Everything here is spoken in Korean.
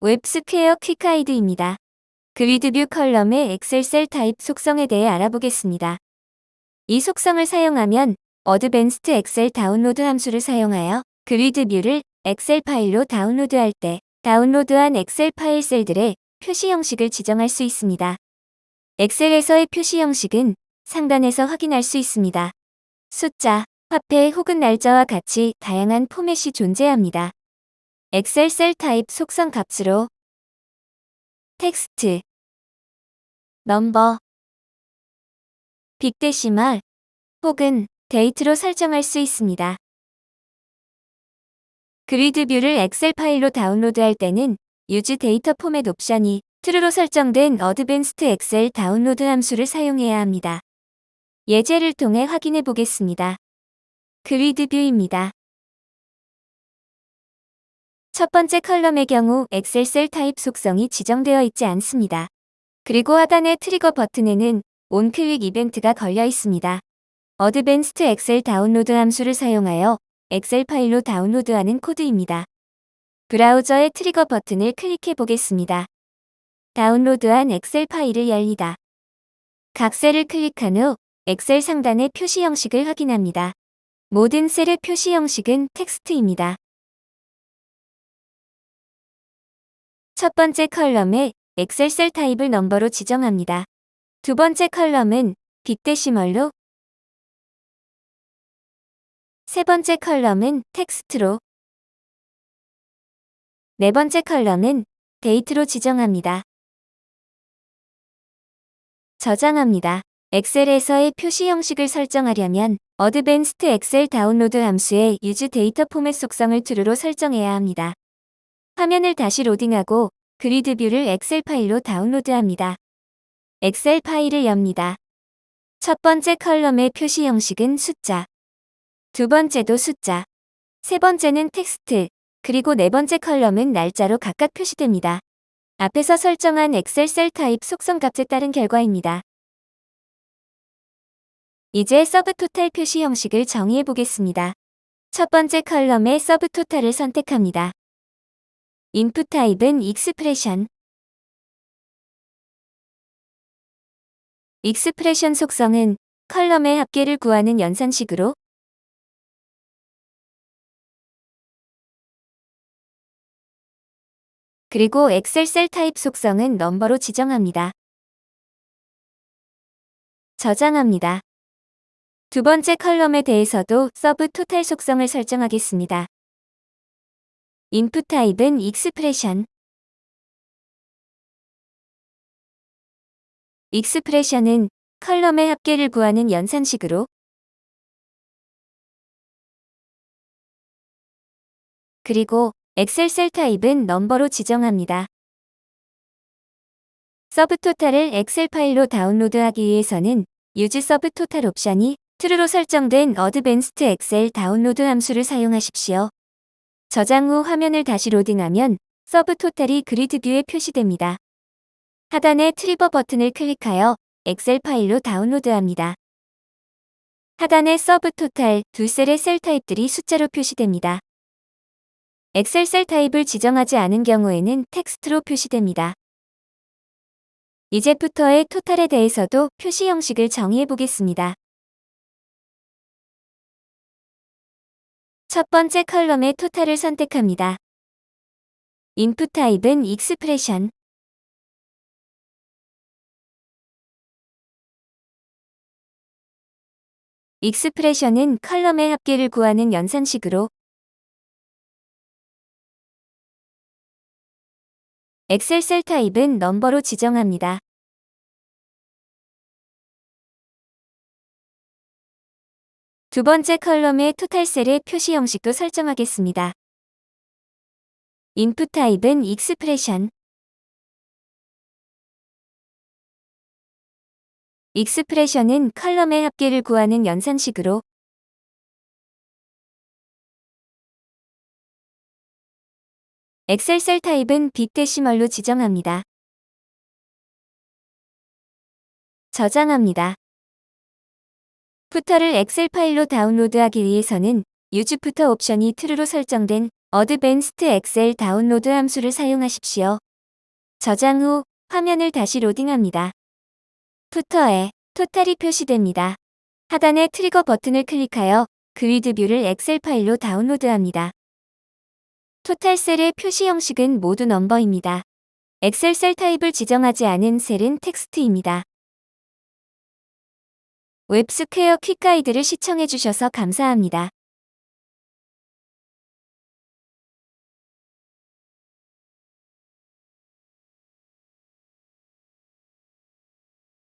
웹스퀘어 quick guide입니다. GridView column의 Excel cell type 속성에 대해 알아보겠습니다. 이 속성을 사용하면 advanced Excel download 함수를 사용하여 GridView를 엑셀 파일로 다운로드할 때 다운로드한 엑셀 파일 셀들의 표시 형식을 지정할 수 있습니다. 엑셀에서의 표시 형식은 상단에서 확인할 수 있습니다. 숫자, 화폐 혹은 날짜와 같이 다양한 포맷이 존재합니다. Excel cell type 속성 값으로 text, number, big decimal 혹은 date로 설정할 수 있습니다. GridView를 엑셀 파일로 다운로드할 때는 use data format 옵션이 true로 설정된 advanced Excel download 함수를 사용해야 합니다. 예제를 통해 확인해 보겠습니다. GridView입니다. 첫 번째 column의 경우 Excel cell type 속성이 지정되어 있지 않습니다. 그리고 하단의 트리거 버튼에는 on click 이벤트가 걸려 있습니다. advanced Excel download 함수를 사용하여 엑셀 파일로 다운로드하는 코드입니다. 브라우저의 트리거 버튼을 클릭해 보겠습니다. 다운로드한 엑셀 파일을 엽니다. 각 셀을 클릭한 후 엑셀 상단의 표시 형식을 확인합니다. 모든 셀의 표시 형식은 텍스트입니다. 첫 번째 column에 엑셀 셀 타입을 number로 지정합니다. 두 번째 column은 big decimal로 세 번째 column은 텍스트로 네 번째 column은 date로 지정합니다. 저장합니다. 엑셀에서의 표시 형식을 설정하려면 advanced Excel download 함수의 use data format 속성을 true로 설정해야 합니다. 화면을 다시 로딩하고 grid view를 엑셀 파일로 다운로드합니다. 엑셀 파일을 엽니다. 첫 번째 column의 표시 형식은 숫자, 두 번째도 숫자, 세 번째는 텍스트, 그리고 네 번째 column은 날짜로 각각 표시됩니다. 앞에서 설정한 엑셀 셀 타입 속성 값에 따른 결과입니다. 이제 subtotal 표시 형식을 정의해 보겠습니다. 첫 번째 column의 subtotal을 선택합니다. input type은 expression expression 속성은 column의 합계를 구하는 연산식으로 그리고 엑셀 셀 타입 속성은 number로 지정합니다. 저장합니다. 두 번째 column에 대해서도 subtotal 속성을 설정하겠습니다. input type은 expression expression은 column의 합계를 구하는 연산식으로 그리고 엑셀 셀 타입은 number로 지정합니다. subtotal을 엑셀 파일로 다운로드하기 위해서는 use subtotal 옵션이 true로 설정된 advanced Excel download 함수를 사용하십시오. 저장 후 화면을 다시 로딩하면 subtotal이 grid view에 표시됩니다. 하단의 trigger 버튼을 클릭하여 엑셀 파일로 다운로드합니다. 하단의 subtotal 두 셀의 셀 타입들이 숫자로 표시됩니다. 엑셀 셀 타입을 지정하지 않은 경우에는 텍스트로 표시됩니다. 이제 footer의 total에 대해서도 표시 형식을 정의해 보겠습니다. 첫 번째 column의 total을 선택합니다. input type은 expression expression은 column의 합계를 구하는 연산식으로 엑셀 셀 타입은 number로 지정합니다. 두 번째 column의 total 셀의 표시 형식도 설정하겠습니다. input type은 expression expression은 column의 합계를 구하는 연산식으로 엑셀 셀 타입은 big decimal로 지정합니다. 저장합니다. footer를 엑셀 파일로 다운로드하기 위해서는 use footer 옵션이 true로 설정된 advanced Excel download 함수를 사용하십시오. 저장 후 화면을 다시 로딩합니다. footer에 total이 표시됩니다. 하단의 trigger 버튼을 클릭하여 grid view를 엑셀 파일로 다운로드합니다. total 셀의 표시 형식은 모두 number입니다. 엑셀 셀 타입을 지정하지 않은 셀은 텍스트입니다. 웹스퀘어 quick guide를 시청해주셔서 감사합니다.